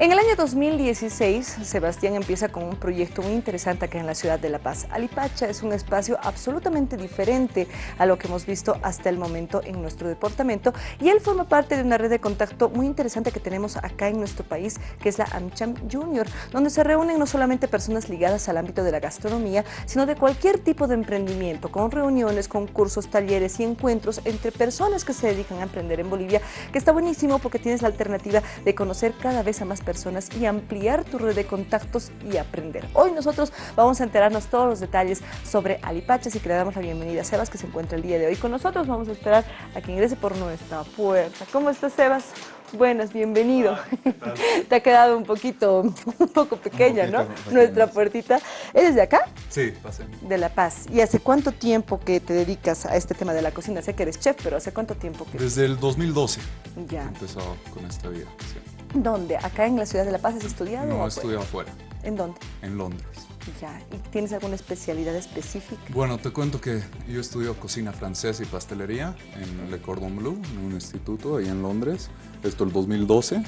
En el año 2016, Sebastián empieza con un proyecto muy interesante acá en la ciudad de La Paz. Alipacha es un espacio absolutamente diferente a lo que hemos visto hasta el momento en nuestro departamento y él forma parte de una red de contacto muy interesante que tenemos acá en nuestro país, que es la AmCham Junior, donde se reúnen no solamente personas ligadas al ámbito de la gastronomía, sino de cualquier tipo de emprendimiento, con reuniones, concursos, talleres y encuentros entre personas que se dedican a emprender en Bolivia, que está buenísimo porque tienes la alternativa de conocer cada vez a más personas y ampliar tu red de contactos y aprender. Hoy nosotros vamos a enterarnos todos los detalles sobre Alipacha, así que le damos la bienvenida a Sebas que se encuentra el día de hoy con nosotros. Vamos a esperar a que ingrese por nuestra puerta. ¿Cómo estás, Sebas? Buenas, bienvenido. Te ha quedado un poquito, un poco pequeña, ¿no? Nuestra puertita. ¿Eres de acá? Sí, pasé. De La Paz. ¿Y hace cuánto tiempo que te dedicas a este tema de la cocina? Sé que eres chef, pero ¿hace cuánto tiempo que...? Desde el 2012 Ya. empezó con esta vida. sí. ¿Dónde? ¿Acá en la ciudad de La Paz has estudiado? No, he estudiado afuera, ¿En dónde? en Londres. Ya. ¿Y tienes alguna especialidad específica? Bueno, te cuento que yo estudio cocina francesa y pastelería en Le Cordon Bleu, en un instituto ahí en Londres. Esto el 2012.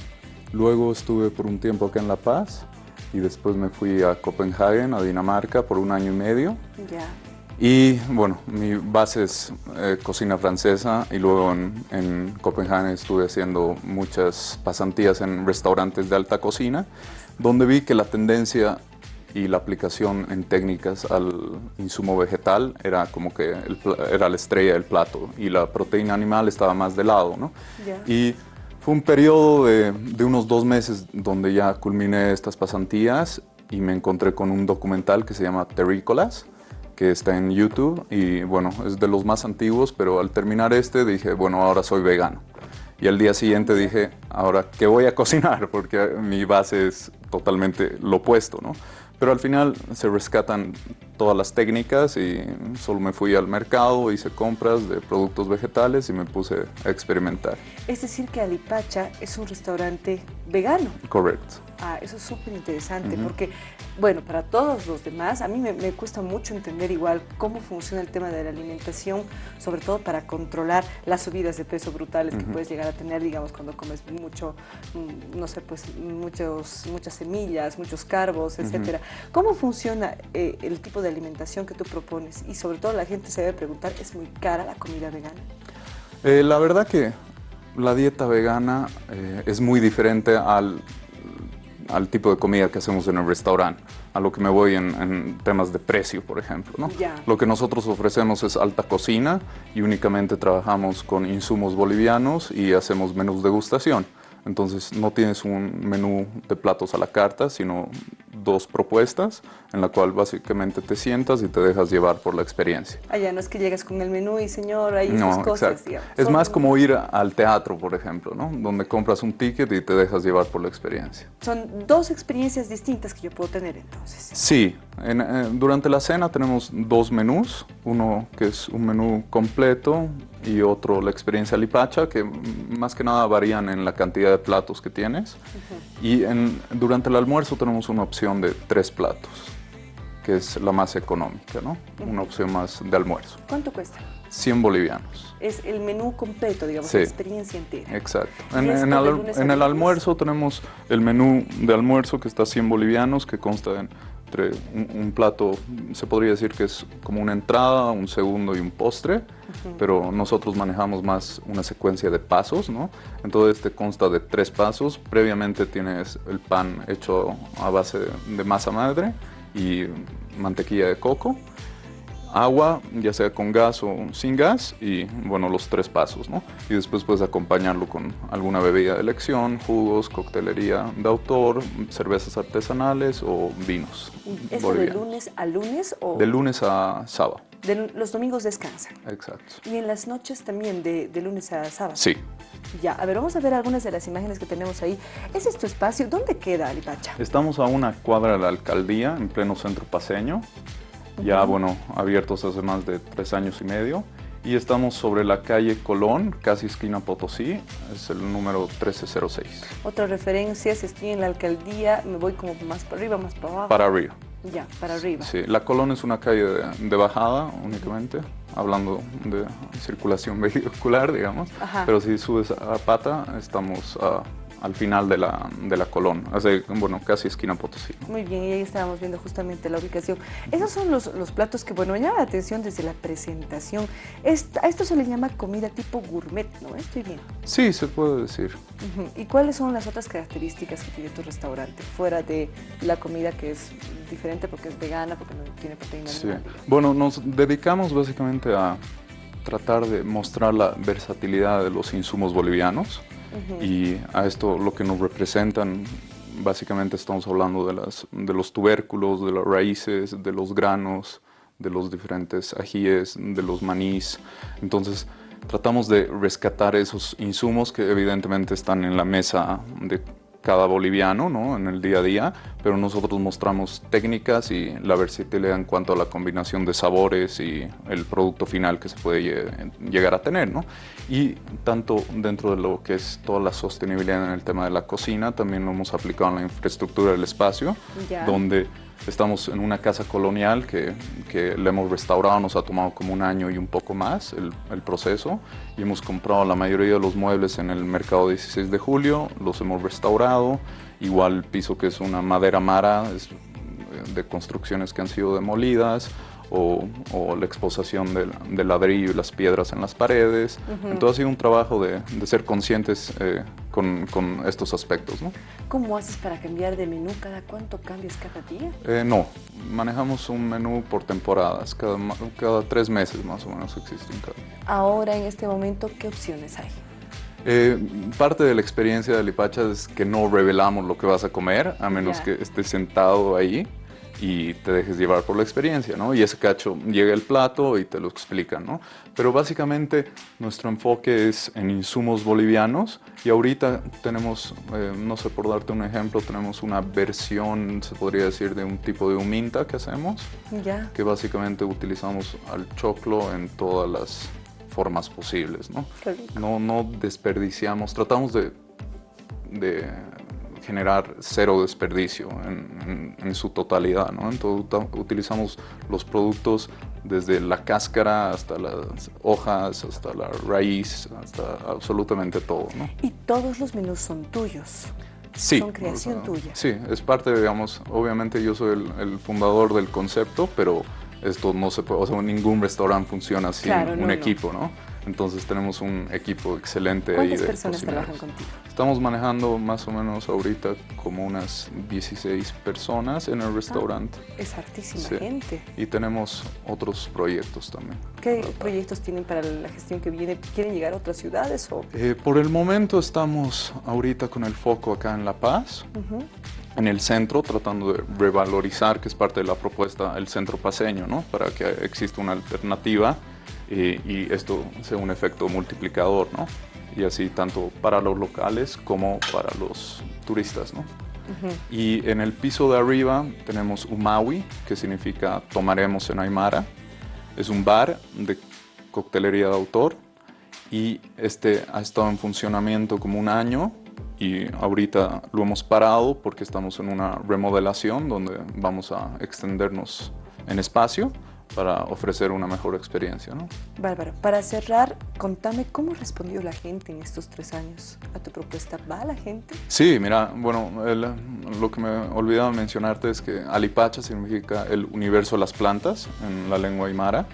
Luego estuve por un tiempo acá en La Paz y después me fui a Copenhague, a Dinamarca, por un año y medio. Ya. Y bueno, mi base es eh, cocina francesa y luego en, en Copenhague estuve haciendo muchas pasantías en restaurantes de alta cocina, donde vi que la tendencia y la aplicación en técnicas al insumo vegetal era como que el era la estrella del plato y la proteína animal estaba más de lado, ¿no? Ya. Y fue un periodo de, de unos dos meses donde ya culminé estas pasantías y me encontré con un documental que se llama Terrícolas, que está en YouTube y bueno, es de los más antiguos, pero al terminar este dije, bueno, ahora soy vegano. Y al día siguiente dije, ahora, ¿qué voy a cocinar? Porque mi base es totalmente lo opuesto, ¿no? Pero al final se rescatan todas las técnicas y solo me fui al mercado, hice compras de productos vegetales y me puse a experimentar. Es decir que Alipacha es un restaurante vegano. Correcto. Ah, eso es súper interesante porque, bueno, para todos los demás, a mí me, me cuesta mucho entender igual cómo funciona el tema de la alimentación, sobre todo para controlar las subidas de peso brutales que puedes llegar a tener, digamos, cuando comes mucho, mm, no sé, pues muchos, muchas semillas, muchos carbos, etcétera. ¿Cómo funciona eh, el tipo de alimentación que tú propones? Y sobre todo la gente se debe preguntar, ¿es muy cara la comida vegana? Eh, la verdad que la dieta vegana eh, es muy diferente al, al tipo de comida que hacemos en el restaurante, a lo que me voy en, en temas de precio, por ejemplo. ¿no? Ya. Lo que nosotros ofrecemos es alta cocina y únicamente trabajamos con insumos bolivianos y hacemos menús degustación. Entonces no tienes un menú de platos a la carta, sino dos propuestas en la cual básicamente te sientas y te dejas llevar por la experiencia. Allá no es que llegas con el menú y señor, ahí No, esas cosas. Es más como ir al teatro, por ejemplo, ¿no? Donde compras un ticket y te dejas llevar por la experiencia. Son dos experiencias distintas que yo puedo tener entonces. Sí, en- eh, durante la cena tenemos dos menús, uno que es un menú completo y otro la experiencia lipacha, que más que nada varían en la cantidad de platos que tienes. Y en- durante el almuerzo tenemos una opción de tres platos, que es la más económica, ¿no? Una opción más de almuerzo. ¿Cuánto cuesta? 100 bolivianos. Es el menú completo, digamos, Sí. la experiencia entera. Exacto. ¿Y En, en de el, lunes a en el almuerzo tenemos el menú de almuerzo que está 100 bolivianos, que consta de entre un, un plato, se podría decir que es como una entrada, un segundo y un postre, pero nosotros manejamos más una secuencia de pasos, ¿no? Entonces este consta de tres pasos. Previamente tienes el pan hecho a base de masa madre y mantequilla de coco agua, ya sea con gas o sin gas, y bueno, los tres pasos, ¿no? Y después puedes acompañarlo con alguna bebida de elección, jugos, coctelería de autor, cervezas artesanales o vinos. ¿Es de lunes a lunes o De lunes a sábado, de los domingos descansan? exacto. Y en las noches también, de, de lunes a sábado. Sí. Ya, a ver, vamos a ver algunas de las imágenes que tenemos ahí. ¿Ese es tu espacio? ¿Dónde queda Alipacha? Estamos a una cuadra de la alcaldía, en pleno centro paseño, ya bueno, abiertos hace más de tres años y medio. Y estamos sobre la calle Colón, casi esquina Potosí, es el número 1306, Otra referencia, si estoy en la alcaldía, me voy como más para arriba, más para abajo. para arriba. Ya, para arriba. Sí, la Colón es una calle de, de bajada únicamente, hablando de circulación vehicular, digamos. Ajá. Pero si subes a pata, estamos a, al final de la, de la Colón, hace, bueno, casi esquina Potosí. Muy bien, y ahí estábamos viendo justamente la ubicación. Esos son los, los platos que, bueno, llaman la atención desde la presentación. a esto se le llama comida tipo gourmet, ¿no? Estoy bien. Sí, se puede decir. ¿Y cuáles son las otras características que tiene tu restaurante, fuera de la comida que es diferente porque es vegana, porque no tiene proteína sí. Bueno, nos dedicamos básicamente a tratar de mostrar la versatilidad de los insumos bolivianos y a esto lo que nos representan básicamente estamos hablando de, las, de los tubérculos, de las raíces, de los granos, de los diferentes ajíes, de los manís. Entonces tratamos de rescatar esos insumos que evidentemente están en la mesa de cada boliviano ¿no? en el día a día, pero nosotros mostramos técnicas y la versatilidad en cuanto a la combinación de sabores y el producto final que se puede llegar a tener. ¿no? Y tanto dentro de lo que es toda la sostenibilidad en el tema de la cocina, también lo hemos aplicado en la infraestructura del espacio, donde Estamos en una casa colonial que, que le hemos restaurado, nos ha tomado como un año y un poco más el, el, proceso. Y hemos comprado la mayoría de los muebles en el mercado 16 de julio, los hemos restaurado, igual el piso que es una madera mara, es de construcciones que han sido demolidas, o, la exposición del, ladrillo y las piedras en las paredes. Entonces ha sido un trabajo de, ser conscientes eh, con, estos aspectos. ¿no? ¿Cómo haces para cambiar de menú? ¿Cada cuánto cambias cada día? Eh, no, manejamos un menú por temporadas, cada, cada tres meses más o menos existe un cambio. Ahora, en este momento, ¿qué opciones hay? Eh, parte de la experiencia de Lipacha es que no revelamos lo que vas a comer, a menos que estés sentado ahí y te dejes llevar por la experiencia, ¿no? Y ese cacho llega el plato y te lo explican, ¿no? Pero básicamente nuestro enfoque es en insumos bolivianos y ahorita tenemos, eh, no sé por darte un ejemplo, tenemos una versión, se podría decir, de un tipo de huminta que hacemos, ya. que básicamente utilizamos al choclo en todas las formas posibles, ¿no? No, no desperdiciamos, tratamos de, de generar cero desperdicio en, su totalidad. ¿no? Entonces utilizamos los productos desde la cáscara hasta las hojas, hasta la raíz, hasta absolutamente todo. ¿no? ¿Y todos los menús son tuyos? Sí. Son creación tuya. Sí, es parte, digamos, obviamente yo soy el, fundador del concepto, pero esto no se puede, o sea, ningún restaurante funciona sin un equipo, ¿no? Entonces tenemos un equipo excelente ahí de personas trabajan contigo? Estamos manejando más o menos ahorita como unas 16 personas en el restaurante. Ah, es hartísima gente. Y tenemos otros proyectos también. ¿Qué proyectos tienen para la gestión que viene? ¿Quieren llegar a otras ciudades? O? Eh, por el momento estamos ahorita con el foco acá en La Paz. en el centro, tratando de revalorizar, que es parte de la propuesta, el centro paseño, ¿no? para que exista una alternativa y, esto sea un efecto multiplicador, ¿no? Y así tanto para los locales como para los turistas, ¿no? Y en el piso de arriba tenemos Umawi, que significa tomaremos en Aymara. Es un bar de coctelería de autor y este ha estado en funcionamiento como un año y ahorita lo hemos parado porque estamos en una remodelación donde vamos a extendernos en espacio para ofrecer una mejor experiencia. ¿no? Bárbaro, para cerrar, contame cómo respondió la gente en estos tres años a tu propuesta. ¿Va la gente? Sí, mira, bueno, lo que me olvidaba mencionarte es que Alipacha significa el universo de las plantas en la lengua aymara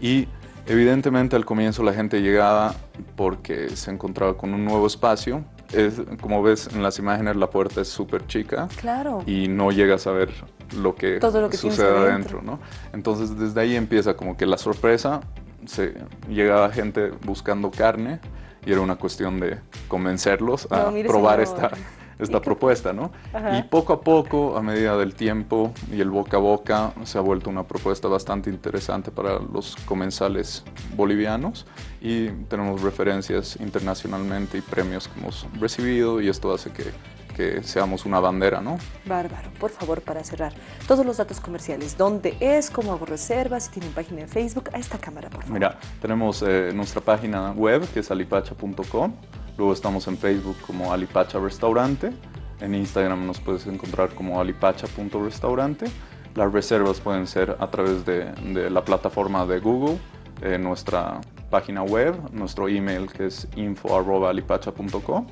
y evidentemente al comienzo la gente llegaba porque se encontraba con un nuevo espacio. Es, como ves en las imágenes la puerta es súper chica claro. y no llegas a ver lo que, sucede adentro, ¿no? Entonces desde ahí empieza como que la sorpresa, se llegaba gente buscando carne y era una cuestión de convencerlos a probar esta, esta propuesta, ¿no? Y poco a poco, a medida del tiempo y el boca a boca, se ha vuelto una propuesta bastante interesante para los comensales bolivianos y tenemos referencias internacionalmente y premios que hemos recibido y esto hace que que seamos una bandera, ¿no? Bárbaro. Por favor, para cerrar, todos los datos comerciales, dónde es, cómo hago reservas, si tienen página en Facebook, a esta cámara, por favor. Mira, tenemos eh, nuestra página web, que es alipacha.com, luego estamos en Facebook como Alipacha Restaurante, en Instagram nos puedes encontrar como alipacha.restaurante, las reservas pueden ser a través de, la plataforma de Google, eh, nuestra página web, nuestro email que es info.alipacha.com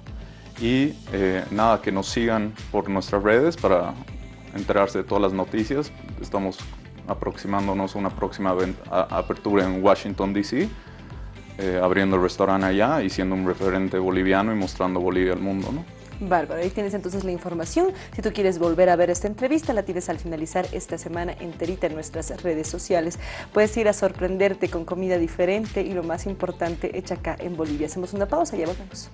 Y eh, nada, que nos sigan por nuestras redes para enterarse de todas las noticias. Estamos aproximándonos a una próxima apertura en Washington, D.C., eh, abriendo el restaurante allá y siendo un referente boliviano y mostrando Bolivia al mundo. ¿no? Bárbaro, ahí tienes entonces la información. Si tú quieres volver a ver esta entrevista, la tienes al finalizar esta semana enterita en nuestras redes sociales. Puedes ir a sorprenderte con comida diferente y lo más importante, hecha acá en Bolivia. Hacemos una pausa y ya volvemos.